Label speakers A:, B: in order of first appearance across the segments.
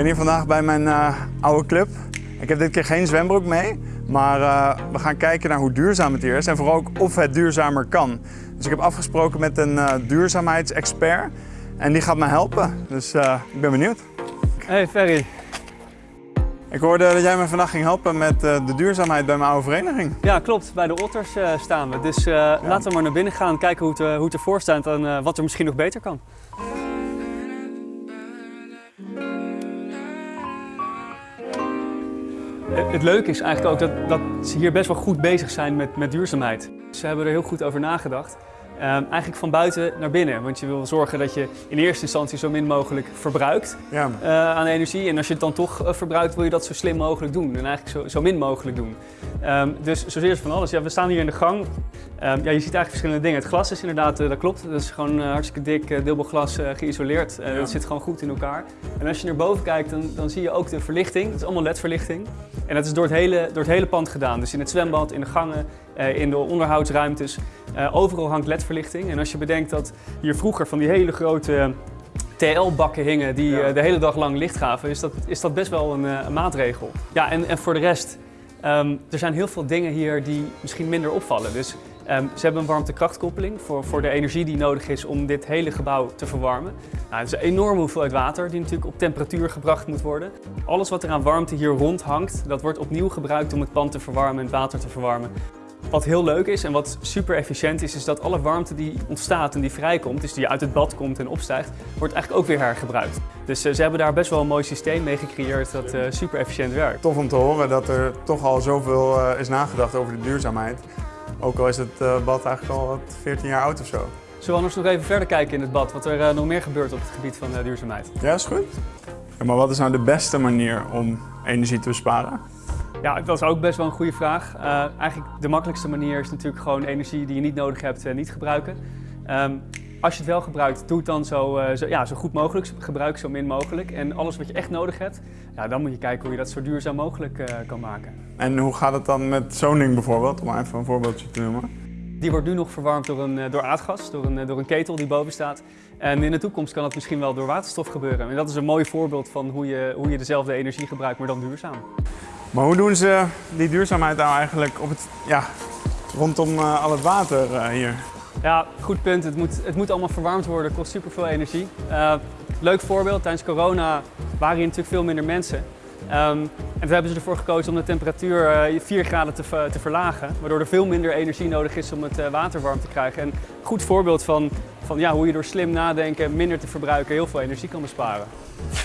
A: ben hier vandaag bij mijn uh, oude club. Ik heb dit keer geen zwembroek mee, maar uh, we gaan kijken naar hoe duurzaam het hier is en vooral ook of het duurzamer kan. Dus ik heb afgesproken met een uh, duurzaamheidsexpert en die gaat me helpen. Dus ik ben benieuwd.
B: Hey Ferry.
A: Ik hoorde dat jij me vandaag ging helpen met de duurzaamheid bij mijn oude vereniging.
B: Ja, klopt. Bij de Otters staan we. Dus ja. laten we maar naar binnen gaan kijken hoe het, hoe het ervoor staat en wat er misschien nog beter kan. Het leuke is eigenlijk ook dat, dat ze hier best wel goed bezig zijn met, met duurzaamheid. Ze hebben er heel goed over nagedacht. Um, eigenlijk van buiten naar binnen. Want je wil zorgen dat je in eerste instantie zo min mogelijk verbruikt ja. uh, aan energie. En als je het dan toch uh, verbruikt, wil je dat zo slim mogelijk doen. En eigenlijk zo, zo min mogelijk doen. Um, dus zozeer van alles. Ja, we staan hier in de gang. Um, ja, je ziet eigenlijk verschillende dingen. Het glas is inderdaad, uh, dat klopt. Dat is gewoon hartstikke dik dubbelglas geïsoleerd. Ja. Dat zit gewoon goed in elkaar. En als je naar boven kijkt, dan, dan zie je ook de verlichting. Het is allemaal ledverlichting. En dat is door het, hele, door het hele pand gedaan. Dus in het zwembad, in de gangen, in de onderhoudsruimtes. Overal hangt ledverlichting. En als je bedenkt dat hier vroeger van die hele grote TL-bakken hingen die de hele dag lang licht gaven, is dat, is dat best wel een, een maatregel. Ja, en, en voor de rest, Um, er zijn heel veel dingen hier die misschien minder opvallen. Dus um, ze hebben een warmtekrachtkoppeling voor, voor de energie die nodig is om dit hele gebouw te verwarmen. Nou, het is een enorme hoeveelheid water die natuurlijk op temperatuur gebracht moet worden. Alles wat er aan warmte hier rond hangt, dat wordt opnieuw gebruikt om het pand te verwarmen en het water te verwarmen. Wat heel leuk is en wat super efficiënt is, is dat alle warmte die ontstaat en die vrijkomt, dus die uit het bad komt en opstijgt, wordt eigenlijk ook weer hergebruikt. Dus uh, ze hebben daar best wel een mooi systeem mee gecreëerd dat uh, super efficiënt werkt.
A: Tof om te horen dat er toch al zoveel uh, is nagedacht over de duurzaamheid. Ook al is het bad eigenlijk al 14 jaar oud of zo.
B: Zullen we anders nog even verder kijken in het bad, wat er nog meer gebeurt op het gebied van duurzaamheid?
A: Ja, is goed. Ja, maar wat is nou de beste manier om energie te besparen?
B: Ja, dat is ook best wel een goede vraag. Uh, eigenlijk de makkelijkste manier is natuurlijk gewoon energie die je niet nodig hebt uh, niet gebruiken. Um, als je het wel gebruikt, doe het dan zo, uh, zo, ja, zo goed mogelijk. Gebruik zo min mogelijk. En alles wat je echt nodig hebt, ja, dan moet je kijken hoe je dat zo duurzaam mogelijk kan maken.
A: En hoe gaat het dan met zo'n ding bijvoorbeeld, om even een voorbeeldje te noemen?
B: Die wordt nu nog verwarmd door, een, door aardgas, door een, door een ketel die boven staat. En in de toekomst kan het misschien wel door waterstof gebeuren. En dat is een mooi voorbeeld van hoe je, hoe je dezelfde energie gebruikt, maar dan duurzaam.
A: Maar hoe doen ze die duurzaamheid nou eigenlijk op het, ja, rondom uh, al het water hier?
B: Ja, goed punt. Het moet, het moet allemaal verwarmd worden, kost superveel energie. Uh, leuk voorbeeld, tijdens corona waren hier natuurlijk veel minder mensen. Um, en toen hebben ze ervoor gekozen om de temperatuur 4 graden te, te, verlagen, waardoor er veel minder energie nodig is om het water warm te krijgen. En een goed voorbeeld van, van ja, hoe je door slim nadenken, minder te verbruiken, heel veel energie kan besparen.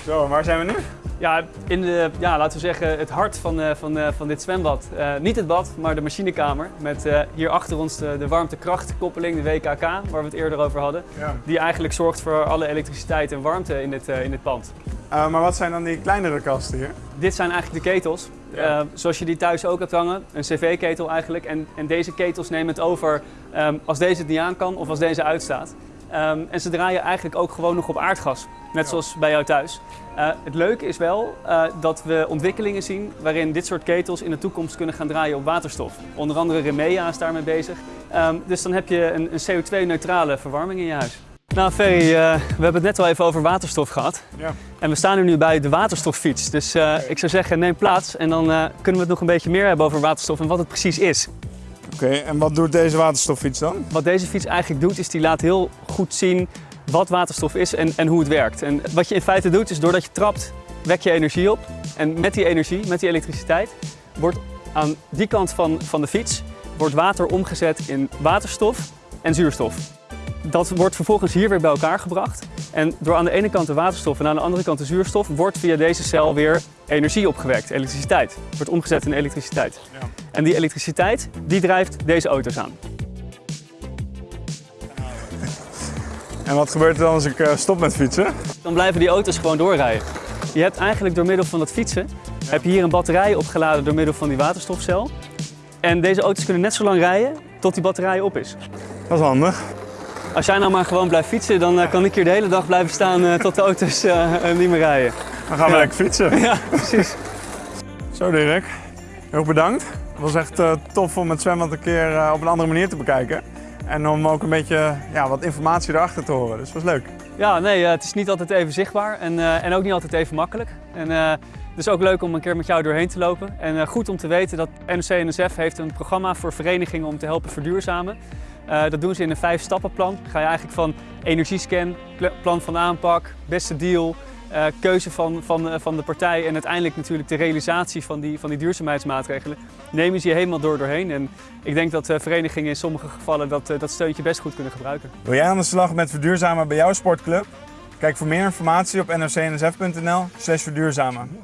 A: Zo, waar zijn we nu?
B: Ja, in de, ja, laten we zeggen het hart van, uh, van, uh, van dit zwembad. Uh, niet het bad, maar de machinekamer. Met hier achter ons de, de warmtekrachtkoppeling, de WKK, waar we het eerder over hadden. Ja. Die eigenlijk zorgt voor alle elektriciteit en warmte in dit, in dit pand.
A: Maar wat zijn dan die kleinere kasten hier?
B: Dit zijn eigenlijk de ketels. Ja. zoals je die thuis ook hebt hangen, een cv-ketel eigenlijk. En, en deze ketels nemen het over um, als deze het niet aan kan of als deze uitstaat. Um, en ze draaien eigenlijk ook gewoon nog op aardgas, net zoals bij jou thuis. Uh, het leuke is wel uh, dat we ontwikkelingen zien waarin dit soort ketels in de toekomst kunnen gaan draaien op waterstof. Onder andere Remea is daarmee bezig. Um, dus dan heb je een, een CO2-neutrale verwarming in je huis. Nou Ferry, uh, we hebben het net al even over waterstof gehad. Ja. En we staan er nu bij de waterstoffiets. Dus ik zou zeggen, neem plaats en dan kunnen we het nog een beetje meer hebben over waterstof en wat het precies is.
A: Oké, okay, en wat doet deze waterstoffiets dan?
B: Wat deze fiets eigenlijk doet, is die laat heel goed zien wat waterstof is en, en hoe het werkt. En wat je in feite doet, is doordat je trapt, wek je energie op. En met die energie, met die elektriciteit, wordt aan die kant van, van de fiets wordt water omgezet in waterstof en zuurstof. Dat wordt vervolgens hier weer bij elkaar gebracht. En door aan de ene kant de waterstof en aan de andere kant de zuurstof wordt via deze cel weer energie opgewekt, elektriciteit. Wordt omgezet in elektriciteit. Ja. En die elektriciteit die drijft deze auto's aan.
A: En wat gebeurt er dan als ik eh, stop met fietsen?
B: Dan blijven die auto's gewoon doorrijden. Je hebt eigenlijk door middel van het fietsen, heb je hier een batterij opgeladen door middel van die waterstofcel. En deze auto's kunnen net zo lang rijden tot die batterij op is.
A: Dat is handig.
B: Als jij nou maar gewoon blijft fietsen, dan uh, kan ik hier de hele dag blijven staan uh, tot de auto's niet meer rijden.
A: Dan gaan we
B: ja.
A: lekker fietsen.
B: Ja, precies.
A: Zo Dirk, heel bedankt. Het was echt tof om het zwembad een keer op een andere manier te bekijken. En om ook een beetje ja, wat informatie erachter te horen. Dus dat was leuk.
B: Ja, nee, het is niet altijd even zichtbaar en, en ook niet altijd even makkelijk. En, het is ook leuk om een keer met jou doorheen te lopen. En goed om te weten dat NOC-NSF heeft een programma voor verenigingen om te helpen verduurzamen. Dat doen ze in een vijf stappenplan. Ga je eigenlijk van energiescan, plan van aanpak, beste deal, uh, keuze van, van, uh, van de partij en uiteindelijk natuurlijk de realisatie van die, van die duurzaamheidsmaatregelen, nemen ze je helemaal door doorheen. En ik denk dat uh, verenigingen in sommige gevallen dat, dat steuntje best goed kunnen gebruiken.
A: Wil jij aan de slag met verduurzamen bij jouw sportclub? Kijk voor meer informatie op nrcnsf.nl verduurzamen.